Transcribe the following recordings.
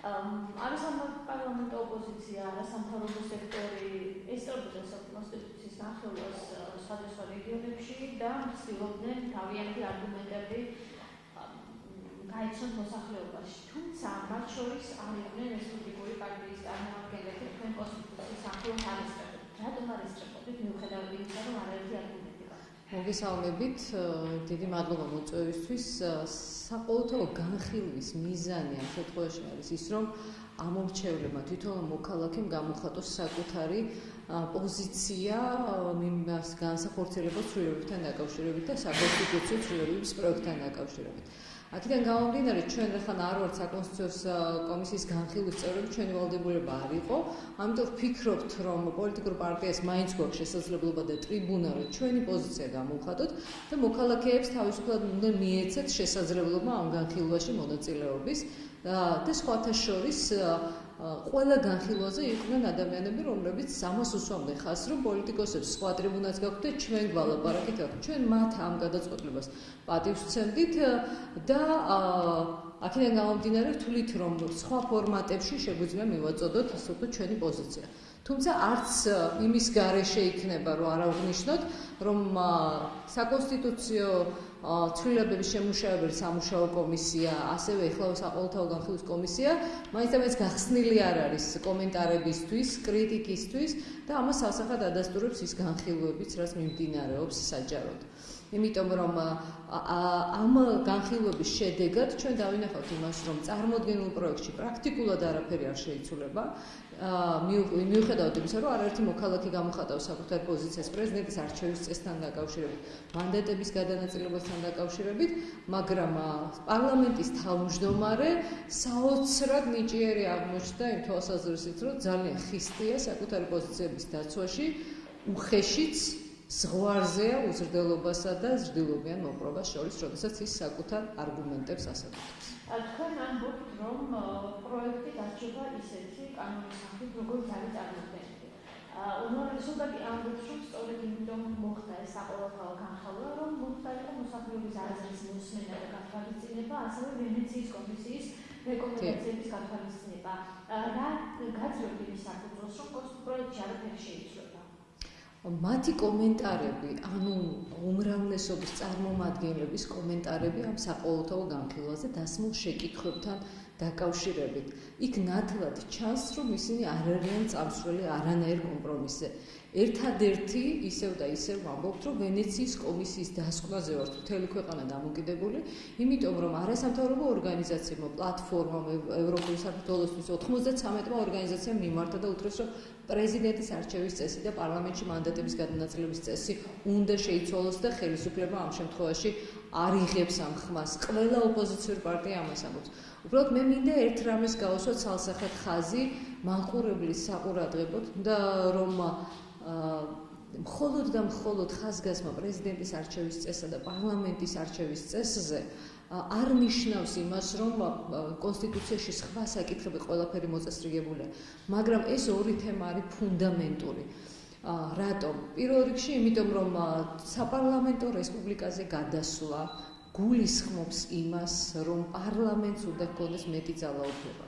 არის ამ პარლამენტო ოპოზიცია, არასამთავრობო სექტორი ესწრებოდა საკონსტიტუციის ნახევარს სხვადასხვა რეგიონებში და ცდილობდნენ თავიანთი არგუმენტები გაიცნოთ მოსახლეობაში. თუმცა მათ შორის არ იყვნენ რესპუბლიკური პარტიის წარმომადგენლები, თქვენ კონსტიტუციის ახლოს არის. რატომ არის სწრაფად მიუხედავად იმისა, რომ არაერთი არგუმენტი მოგესალმებით, დიდი მადლობა მოწვევისთვის. საყოველთაო განხილვის მიზანი ამ შემთხვევაში არის ის, რომ ამორჩევლებმა თვითონ მოქალაქემ გამოხატოს საკუთარი პოზიცია მიმას განსახორციელებლად ცვლილებებთან დაკავშირებით და საკონსტიტუციო ცვლილებების პროექტთან დაკავშირებით. აქედან გამომდინარე ჩვენ ახლა არ ვართ საკონსტიტუციო კომისიის განხილვის წევრები ჩვენი ვალდებულება არ იყო. ამიტომ ვფიქრობთ რომ პოლიტიკურ პარტიას მაინც გვაქვს შესაძლებლობა და ტრიბუნა რომ ჩვენი პოზიცია გამოვხატოთ და მოქალაქეებს თავისუფლად უნდა მიეცეთ შესაძლებლობა ამ განხილვაში მონაწილეობის და სხვათა შორის ყველა განხილვაზე იყვნენ ადამიანები, რომლებიც ამას უსვამდნენ ხას, რომ პოლიტიკოსებს სხვა ტრიბუნაც და ჩვენ გვალაპარაკეთ, ჩვენ მათ ამ გადაწყვეტილებას პატივს ვცემდით და აქედან გამომდინარე ვთვლით, რომ სხვა ფორმატებში შეგვიძლია მივაწოდოთ ასე ვთქვათ ჩვენი პოზიცია. თუმცა არც იმის გარეშე იქნება, რომ არ აღნიშნოთ, რომ საკონსტიტუციო ცვლილებების შემუშავებელი სამუშაო კომისია, ასევე ეხლა საყოველთაო განხილვის კომისია, მაინც ამას გახსნილი არ არის კომენტარებისთვის, კრიტიკისთვის და ამას ასახად ადასტურებს ის განხილვებიც, რაც მიმდინარეობს საჯაროდ. იმიტომ რომ ამ განხილვების შედეგად ჩვენ დავინახავთ იმას, რომ წარმოქმნილ პროექტში პრაქტიკულად არაფერი არ შეიცვლება. მიუხედავად იმისა, რომ არაერთი მოქალაქე გამოხატავს საკუთარ პოზიციას პრეზიდენტის არჩევის წესთან დაკავშირებით, მანდატების გადანაწილებასთან დაკავშირებით, მაგრამ პარლამენტის თავმჯდომარე საოცრად ნიჭიერი აღმოჩნდა იმ თვალსაზრისით, რომ ძალიან ხისტია საკუთარი პოზიციების დაცვაში, უხეშიც ზღვარზეა უზრდელობასა და ზრდილობიან მოპრობას შორის, როდესაც ის საკუთარ არგუმენტებს ასაკუთრებს. თქვენ ამბობთ, რომ პროექტი დარჩება ისეთი კანონის სახით, როგორც არის წარმოქმნილი. უნივერსიტეტი ამბობს, რომ სწორედ იმიტომ მოხდა ეს საყოველთაო განხილვა, რომ მოხდა იყო მოსახლეობის აზრის მოსმენა და გათვალისწინება, ასევე ვენეციის კომისიის რეკომენდაციების გათვალისწინება. რა გაძლევთ იმის საფუძველს, რომ პროექტი არაფერი შეიცვალა? მათი კომენტარები, ანუ უმრავლესობის წარმომადგენლების კომენტარები ამ საყოველთაო განხილვაზე დასმულ შეკითხვებთან დაკავშირებით. იქ ნათლად ჩანს, რომ ისინი არ არიან წამსვლელი არანაირ კომპრომისზე. ერთადერთი ისევ და ისევ ვამბობთ, რომ ვენეციის კომისიის დასკვნაზე ვართ მთელი ქვეყანა დამოკიდებული, იმიტომ რომ არასამთავრობო ორგანიზაციებმა, პლატფორმამ ევროპული საქართველოსთვის 93-მა ორგანიზაციამ მიმართა და უთხრეს, რომ პრეზიდენტის არჩევის წესი და პარლამენტში მანდატების გადანაწილების წესი უნდა შეიცვალოს და ხელისუფლება ამ შემთხვევაში არ იღებს ამ ხმას. ყველა ოპოზიციური პარტია ამას ამბობს. უბრალოდ მე მინდა ერთ რამეს გავუსვათ ცალსახად ხაზი მანყურებლის საყურადღებოდ და რომ მხოლოდ და მხოლოდ ხაზგასმა პრეზიდენტის არჩევის წესსა და პარლამენტის არჩევის წესზე არ ნიშნავს იმას, რომ კონსტიტუციაში სხვა საკითხები ყველაფერი მოწესრიგებულია, მაგრამ ეს ორი თემა არის ფუნდამენტური. ა რატომ? პირველ რიგში, იმიტომ რომ საპარლამენტო რესპუბლიკაზე გადასვლა გულისხმობს იმას, რომ პარლამენტს უნდა ჰქონდეს მეტი ძალაუფლება.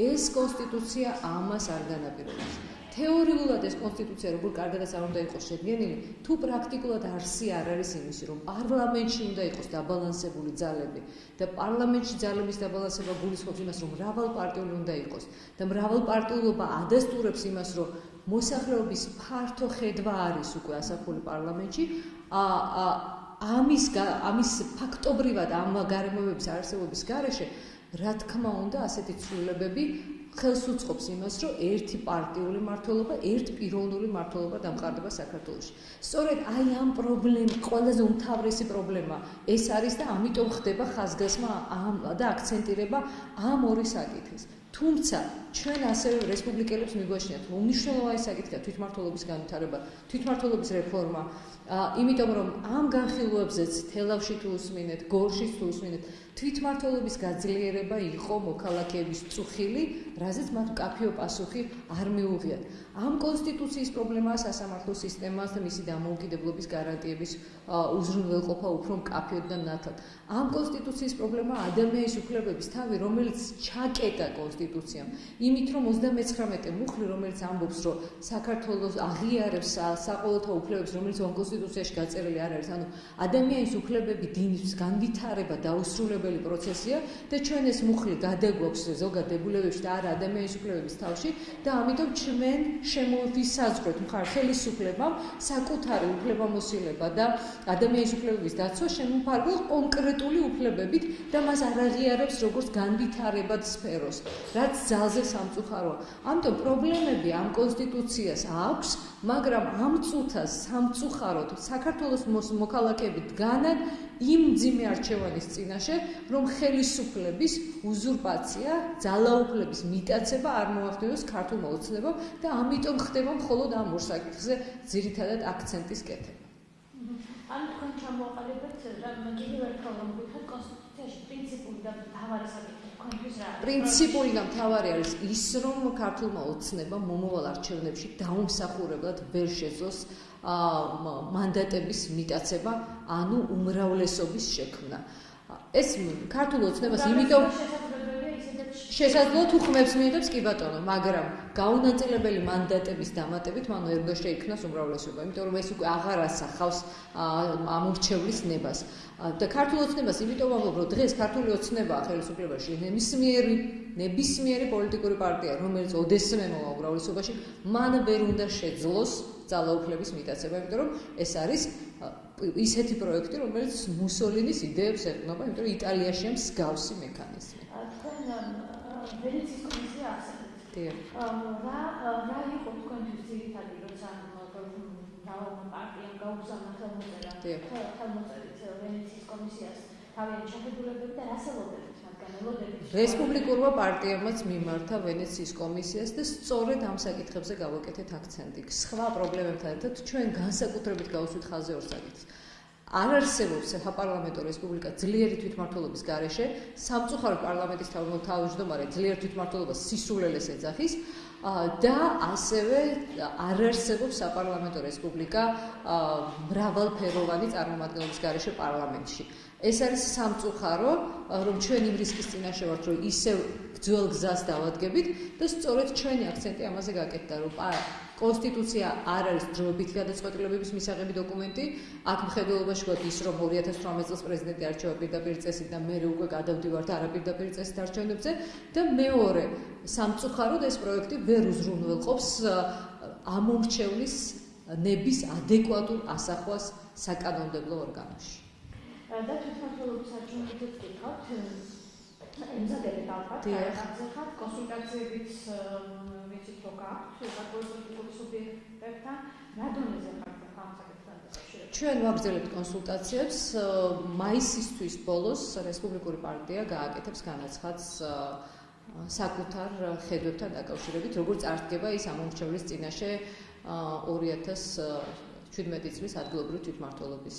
ეს კონსტიტუცია ამას არ განაპირობებს. თეორიულად ეს კონსტიტუცია როგორ კარგადაც არ უნდა იყოს შედგენილი, თუ პრაქტიკულად არსი არ არის იმისი, რომ პარლამენტში უნდა იყოს დაბალანსებული ძალები და პარლამენტში ძალების დაბალანსება გულისხმობს იმას, რომ მრავალპარტიული უნდა იყოს და მრავალპარტიულობა ადასტურებს იმას, რომ მოსახლეობის ფართო ხედვა არის უკვე ასახული პარლამენტში, ა ამის ამის ფაქტობრივად ამ გარემოებების არსებობის გარეშე რა თქმა უნდა ასეთი ცვლილებები ხელს უწყობს იმას, რომ ერთი პარტიული მართლობა, ერთ პიროვნული მართლობა დამყარდება საქართველოში. სწორედ აი ამ პრობლემ, ყველაზე უმთავრესი პრობლემა ეს არის და ამიტომ ხდება ხაზგასმა ამ და აქცენტირება ამ ორი საკითხის. თუმცა ჩვენ ასევე რესპუბლიკელებს მიგვაჩნიათ უნიშნელოვანი საკითხია თვითმართველობის განვითარება, თვითმართველობის რეფორმა, იმიტომ რომ ამ განხილვებზეც თელავში თუ უსმინეთ, გორში თუ უსმინეთ, თვითმართველობის გაძლიერება იყო მოქალაქეების წუხილი, რაზეც მათ კაფეო პასუხი არ მიუღიათ. ამ კონსტიტუციის პრობლემაა სასამართლო სისტემას და მისი დამოუკიდებლობის გარანტიების უზრუნველყოფა უფრო მკაფიოდ და ნათლად. ამ კონსტიტუციის პრობლემაა ადამიანის უფლებების თავი, რომელიც ჩაკეტა კონსტიტუციაში კონსტიტუციამ. იმით რომ 39 მუხლი რომელიც ამბობს რომ საქართველოს აღიარებს საყოველთაო უფლებებს რომელიც კონსტიტუციაში გაწერილი არ არის, ანუ ადამიანის უფლებები დინის განვითარება დაუსრულებელი პროცესია და ჩვენ ეს მუხლი გადაგვაქვს ზოგადებულებებში და არა ადამიანის უფლებების თავში და ამიტომ ჩვენ შემოვისაზღვრეთ მხარ ხელისუფლებამ საკუთარი უფლებამოსილება და ადამიანის უფლებების დაცვა შემოფარგლო კონკრეტული უფლებებით და მას არ აღიარებს როგორც განვითარებად სფეროს, რაც ძალზე სამწუხაროა. ამიტომ პრობლემები ამ კონსტიტუციას აქვს, მაგრამ ამ წუთას სამწუხაროდ საქართველოს მოქალაქეები დგანან იმ ძიმე არჩევანის წინაშე, რომ ხელისუფლების უზურპაცია, ძალაუფლების მიტაცება არ მოახდინოს ქართულ მოუცნებო და ამიტომ ხდება მხოლოდ ამ ორ საკითხზე ძირითადად აქცენტის კეთება. ან თქვენ ჩამოაყალიბეთ რა კიდევ ერთხელ რომ გითხრათ კონსტიტუციაში პრინციპული და მთავარი საკითხი პრინციპული და მთავარი არის ის რომ ქართულმა ოცნება მომავალ არჩევნებში დაუმსახურებლად ვერ შეძლოს მანდატების მიტაცება ანუ უმრავლესობის შექმნა. ეს ქართულ ოცნებას იმიტომ შესაძლოა თუ ხმებს მიიღებს კი ბატონო, მაგრამ გაუნაწილებელი მანდატების დამატებით მან ვერ შეიქმნას უმრავლესობა, იმიტომ რომ ეს უკვე აღარ ასახავს ამორჩევლის ნებას. და ქართულ ოცნებას იმიტომ ამბობ, რომ დღეს ქართული ოცნება ხელისუფლებაში ნებისმიერი ნებისმიერი პოლიტიკური პარტია, რომელიც ოდესმე მოვა უმრავლესობაში, მან ვერ უნდა შეძლოს ძალაუფლების მიტაცება, იმიტომ რომ ეს არის ისეთი პროექტი, რომელიც მუსოლინის იდეებს ეყრდნობა, იმიტომ რომ იტალიაშია მსგავსი მექანიზმი. ვენეციის კომისია არსებობს. დიახ. რა რა იყო თქვენთვის ძირითადი როცა დავა პარტიამ გაუგზავნა ხელმოწერა. ხელმოწერით ვენეციის კომისიას თავიანთი შეხედულებები და რასელოდებით მათგან ელოდებით. რესპუბლიკურმა პარტიამაც მიმართა ვენეციის კომისიას და სწორედ ამ საკითხებზე გავაკეთეთ აქცენტი. სხვა პრობლემებთან ერთად ჩვენ განსაკუთრებით გავუსვით ხაზზე ორ საკითხს. არ არსებობს საპარლამენტო რესპუბლიკა ძლიერი თვითმმართველობის გარეშე, სამწუხარო პარლამენტის თავმჯდომარე ძლიერ თვითმმართველობას სისულელეს ეძახის და ასევე არ არსებობს საპარლამენტო რესპუბლიკა მრავალფეროვანი წარმომადგენლობის გარეშე პარლამენტში. ეს არის სამწუხარო, რომ ჩვენ იმ რისკის წინაშე ვართ, რომ ისევ ძველ გზას დავადგებით და სწორედ ჩვენი აქცენტი ამაზე გაკეთდა, რომ კონსტიტუცია არ არის დროებითი გადაწყვეტილებების მისაღები დოკუმენტი. აქ მხედველობაში გვაქვს ის, რომ 2018 წელს პრეზიდენტი არჩევა პირდაპირ წესით და მე უკვე გადავდივართ არაპირდაპირ წესით არჩევნებზე და მეორე, სამწუხაროდ ეს პროექტი ვერ უზრუნველყოფს ამომრჩევლის ნების ადეკვატურ ასახვას საკანონმდებლო ორგანოში. და თვითმართველობის არჩევნებზე ვკითხავთ ემზადებით ალბათ, ახლა კონსულტაციებიც ვიცით რომ გაქვთ საკონსულტაციო სუბიექტებთან, რა დონეზე ხართ ამ საკითხთან დაკავშირებით? ჩვენ ვაგრძელებთ კონსულტაციებს მაისისთვის ბოლოს რესპუბლიკური პარტია გააკეთებს განაცხადს საკუთარ ხედვებთან დაკავშირებით, როგორც წარდგება ის ამომრჩევლის წინაშე 2000 17 წლის ადგილობრივი თვითმმართველობის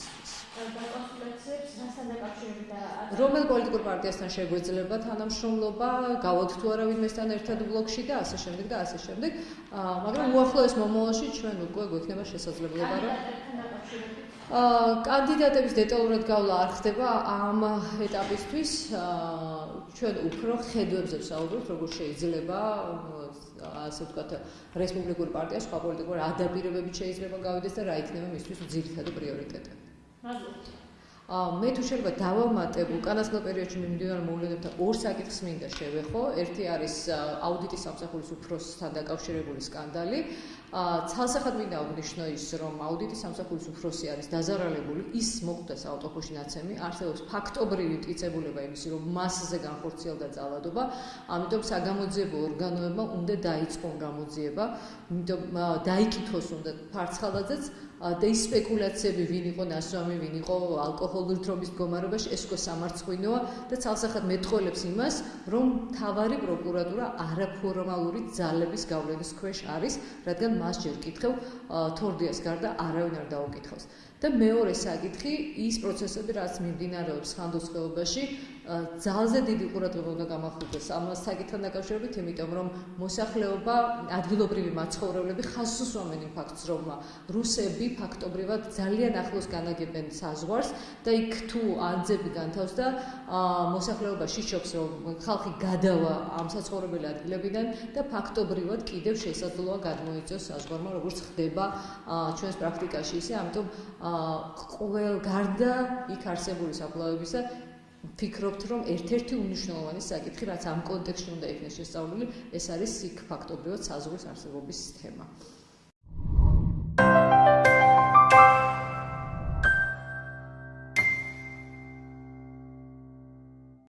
რომელ პოლიტიკურ პარტიასთან შეგვეძლება თანამშრომლობა, გავოთ თუ არა ვინმესთან ერთად ბლოკში და ასე შემდეგ და ასე შემდეგ. მაგრამ უახლოეს მომავალში ჩვენ უკვე გვექნება შესაძლებლობა რომ კანდიდატების დეტალურად გავლა არ ხდება ამ ეტაპისთვის. ჩვენ უფრო ხედვებზე ვსაუბრობთ, როგორ შეიძლება ასე ვთქვათ, რესპუბლიკური პარტია სხვა პოლიტიკური ადაპირებებით შეიძლება გავიდეს და რა იქნება მისთვის ძირითადი პრიორიტეტები. მადლობა. მე თუ შეიძლება დავამატებ უკანასკნელ პერიოდში მიმდინარე მოვლენებთან ორ საკითხს მინდა შევეხო. ერთი არის აუდიტის სამსახურის უფროსთან დაკავშირებული სკანდალი. ცალსახად მინდა აღნიშნო ის, რომ აუდიტის სამსახურის უფროსი არის დაზარალებული, ის მოხდეს ავტოფოში ნაცემი, არსებობს ფაქტობრივი მტკიცებულება იმისი, რომ მასზე განხორციელდა ძალადობა, ამიტომ საგამოძიებო ორგანოებმა უნდა დაიწყონ გამოძიება, იმიტომ დაიკითხოს უნდა ფარცხალაძეც და ის სპეკულაციები ვინ იყო ნასვამი, ვინ იყო ალკოჰოლური თრობის მდგომარეობაში, ეს უკვე სამარცხვინოა და ცალსახად მეტყოლებს იმას, რომ თავარი პროკურატურა არაფორმალური ძალების გავლენის ქვეშ არის, რადგან მას ჯერ კითხევ თორდიას გარდა არავინ არ დაუკითხავს. და მეორე საკითხი ის პროცესები რაც მიმდინარეობს ხანდოსხეობაში ძალზე დიდი ყურადღება უნდა გამახვილდეს ამ საკითხთან დაკავშირებით, იმიტომ რომ მოსახლეობა, ადგილობრივი მაცხოვრებლები ხაზს უსვამენ იმ ფაქტს, რომ რუსები ფაქტობრივად ძალიან ახლოს განაგებენ საზღვარს და იქ თუ აძები განთავს და მოსახლეობა შიშობს, რომ ხალხი გადავა ამ საცხოვრებელი ადგილებიდან და ფაქტობრივად კიდევ შესაძლოა გადმოიწოს საზღვარმა, როგორც ხდება ჩვენს პრაქტიკაში ისე, ამიტომ ყოველ გარდა იქ არსებული საფლავებისა ფიქრობთ, რომ ერთ-ერთი უნიშნულოვანი საკითხი, რაც ამ კონტექსტში უნდა იქნეს შესწავლილი, ეს არის იქ ფაქტობრივად საზღვრის არსებობის თემა.